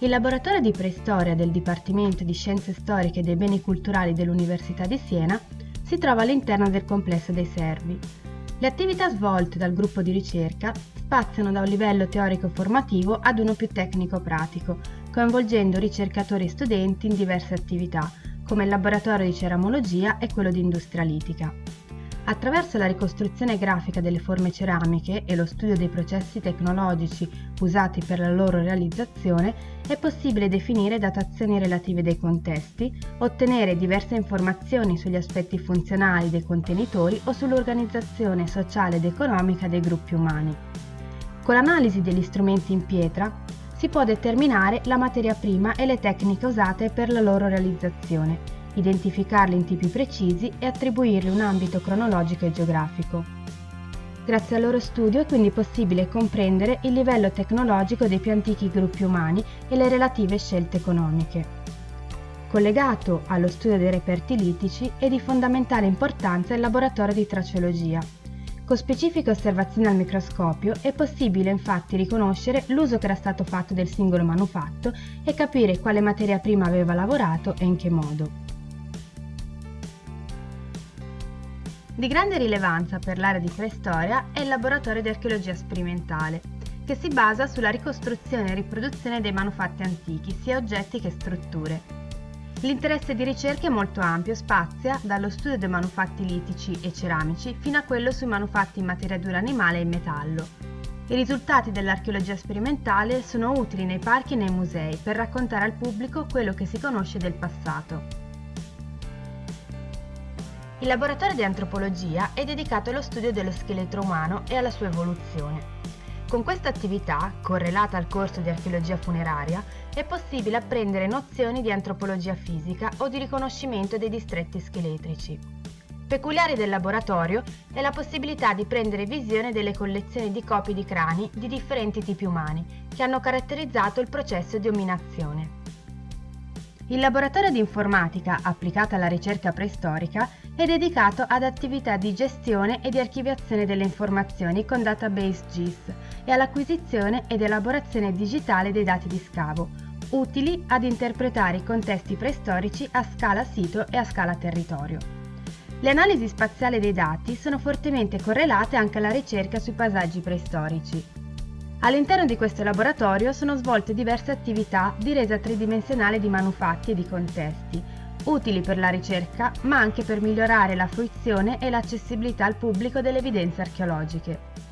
Il laboratorio di preistoria del Dipartimento di Scienze Storiche dei Beni Culturali dell'Università di Siena si trova all'interno del complesso dei Servi. Le attività svolte dal gruppo di ricerca spaziano da un livello teorico-formativo ad uno più tecnico-pratico, coinvolgendo ricercatori e studenti in diverse attività, come il laboratorio di ceramologia e quello di industria litica. Attraverso la ricostruzione grafica delle forme ceramiche e lo studio dei processi tecnologici usati per la loro realizzazione è possibile definire datazioni relative dei contesti, ottenere diverse informazioni sugli aspetti funzionali dei contenitori o sull'organizzazione sociale ed economica dei gruppi umani. Con l'analisi degli strumenti in pietra si può determinare la materia prima e le tecniche usate per la loro realizzazione identificarli in tipi precisi e attribuirgli un ambito cronologico e geografico. Grazie al loro studio è quindi possibile comprendere il livello tecnologico dei più antichi gruppi umani e le relative scelte economiche. Collegato allo studio dei reperti litici è di fondamentale importanza il laboratorio di traceologia. Con specifiche osservazioni al microscopio è possibile infatti riconoscere l'uso che era stato fatto del singolo manufatto e capire quale materia prima aveva lavorato e in che modo. Di grande rilevanza per l'area di preistoria è il laboratorio di archeologia sperimentale, che si basa sulla ricostruzione e riproduzione dei manufatti antichi, sia oggetti che strutture. L'interesse di ricerca è molto ampio, spazia dallo studio dei manufatti litici e ceramici fino a quello sui manufatti in materia dura animale e in metallo. I risultati dell'archeologia sperimentale sono utili nei parchi e nei musei per raccontare al pubblico quello che si conosce del passato. Il laboratorio di antropologia è dedicato allo studio dello scheletro umano e alla sua evoluzione. Con questa attività, correlata al corso di archeologia funeraria, è possibile apprendere nozioni di antropologia fisica o di riconoscimento dei distretti scheletrici. Peculiare del laboratorio è la possibilità di prendere visione delle collezioni di copie di crani di differenti tipi umani che hanno caratterizzato il processo di ominazione. Il laboratorio di informatica applicata alla ricerca preistorica è dedicato ad attività di gestione e di archiviazione delle informazioni con database GIS e all'acquisizione ed elaborazione digitale dei dati di scavo, utili ad interpretare i contesti preistorici a scala sito e a scala territorio. Le analisi spaziali dei dati sono fortemente correlate anche alla ricerca sui paesaggi preistorici. All'interno di questo laboratorio sono svolte diverse attività di resa tridimensionale di manufatti e di contesti, utili per la ricerca ma anche per migliorare la fruizione e l'accessibilità al pubblico delle evidenze archeologiche.